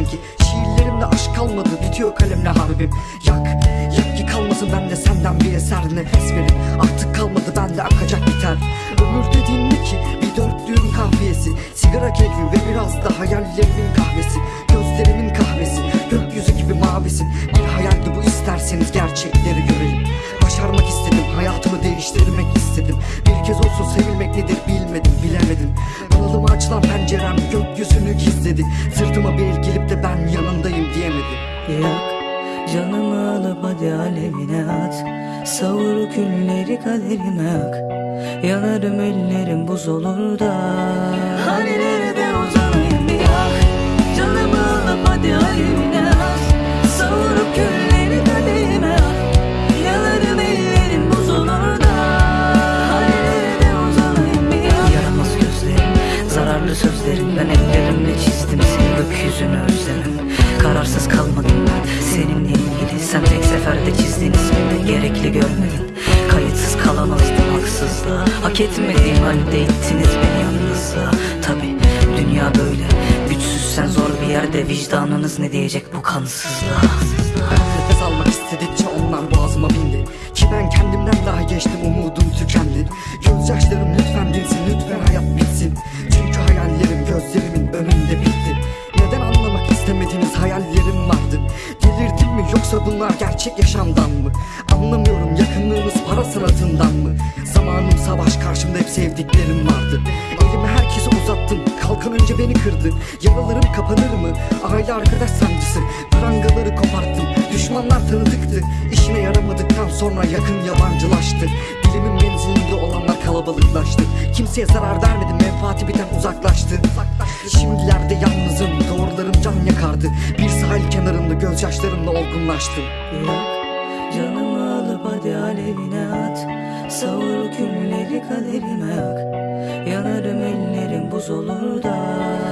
sanki. Şiirlerimde aşk kalmadı bitiyor kalemle harbim. Yak, yak ki kalmasın bende senden bir eser nefes verin Artık kalmadı bende akacak biter. Ömür dediğin ne ki? Bir dörtlüğün kahviyesi Sigara keyfi ve biraz da hayallerimin kahvesi. Gözlerimin kahvesi gökyüzü gibi mavisin Bir hayaldi bu isterseniz gerçekleri görelim gökyüzünü gizledi Sırtıma bir el gelip de ben yanındayım diyemedi. Yak canımı alıp hadi alevine at. Savur külleri kaderime yak Yanarım ellerim buz olur da. Hani nerede Ben ellerimle çizdim seni gökyüzünü özlemim. Kararsız kalmadım ben seninle ilgili. Sen tek seferde çizdiğin ismini gerekli görmedin. Kayıtsız kalamazdım haksızlığa. Hak etmediğim halde ittiniz beni yalnızlığa Tabi dünya böyle. Güçsüzsen zor bir yerde. Vicdanınız ne diyecek bu kansızlığa gerçek yaşamdan mı? Anlamıyorum yakınlığınız para sanatından mı? Zamanım savaş karşımda hep sevdiklerim vardı. Elimi kalkan önce beni kırdı. Yaralarım kapanır mı? Aile arkadaş sancısı. Prangaları koparttım. Düşmanlar tanıdıktı. İşine yaramadıktan sonra yakın yabancılaştı. Dilimin menzilinde olanlar kalabalıklaştı. Kimseye zarar vermedim. Menfaati biten uzaklaştı. Şimdilerde yalnızım. Doğrularım can yakardı. Bir sahil kenarında gözyaşlarımla olgunlaştım. Yak canımı alıp hadi alevine at. Savur külleri kaderime yak Yanarım buz olur da